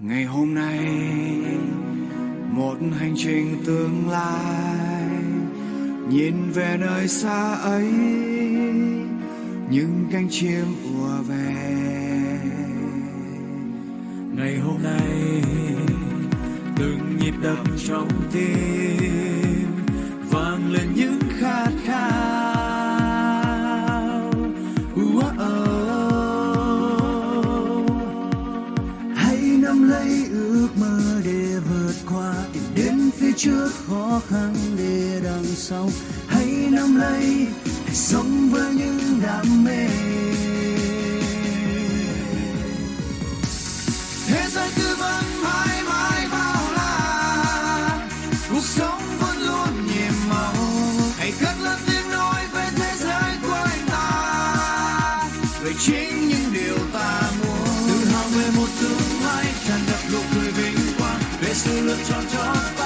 ngày hôm nay, một hành trình tương lai, nhìn về nơi xa ấy, những cánh chim ùa về. Ngày hôm nay, từng nhịp đập trong tim lấy ước mơ để vượt qua, tìm đến phía trước khó khăn để đằng sau. Hãy nắm lấy, hãy sống với những đam mê. Thế giới cứ vẫn mãi mãi bao la. Cuộc sống vẫn luôn nhiệm màu. Hãy cất lên tiếng nói về thế giới của ta. Về chính những điều ta muốn. Tự hào về một